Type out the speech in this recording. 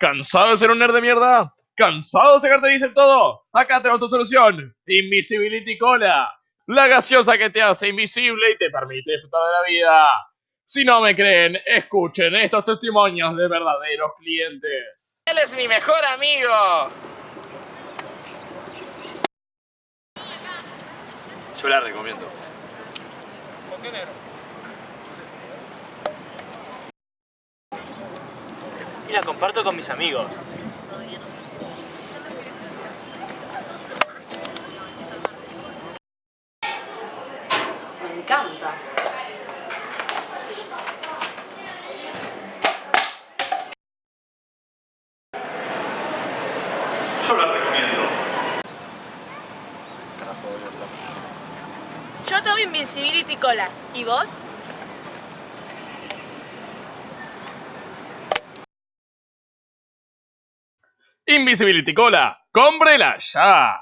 ¿Cansado de ser un nerd de mierda? ¿Cansado de sacarte dicen todo? Acá tenemos tu solución. Invisibility Cola. La gaseosa que te hace invisible y te permite disfrutar de la vida. Si no me creen, escuchen estos testimonios de verdaderos clientes. Él es mi mejor amigo. Yo la recomiendo. ¿Por qué negro? Y la comparto con mis amigos. Me encanta. Yo la recomiendo. Yo tomo Invincibility Cola. ¿Y vos? Invisibility Cola. ¡Cómprela ya!